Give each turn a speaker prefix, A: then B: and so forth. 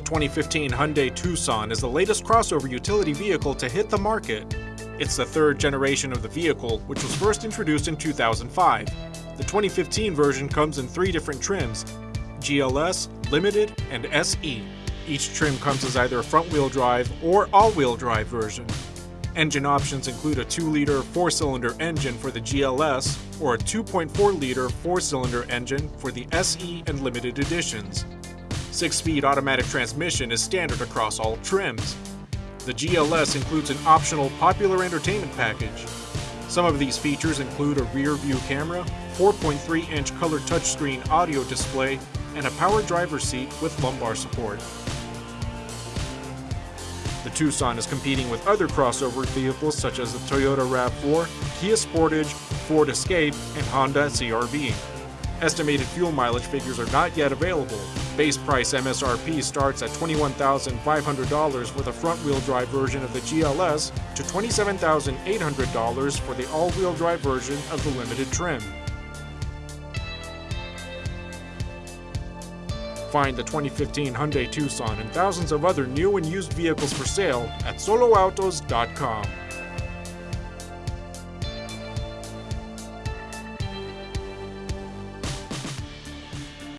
A: 2015 Hyundai Tucson is the latest crossover utility vehicle to hit the market. It's the third generation of the vehicle, which was first introduced in 2005. The 2015 version comes in three different trims GLS, Limited, and SE. Each trim comes as either a front-wheel drive or all-wheel drive version. Engine options include a 2-liter 4-cylinder engine for the GLS or a 2.4-liter 4-cylinder engine for the SE and Limited editions. 6-speed automatic transmission is standard across all trims. The GLS includes an optional popular entertainment package. Some of these features include a rear view camera, 4.3-inch color touchscreen audio display, and a power driver's seat with lumbar support. The Tucson is competing with other crossover vehicles such as the Toyota RAV4, Kia Sportage, Ford Escape, and Honda CRV. Estimated fuel mileage figures are not yet available. Base price MSRP starts at $21,500 with a front-wheel drive version of the GLS to $27,800 for the all-wheel drive version of the limited trim. Find the 2015 Hyundai Tucson and thousands of other new and used vehicles for sale at soloautos.com.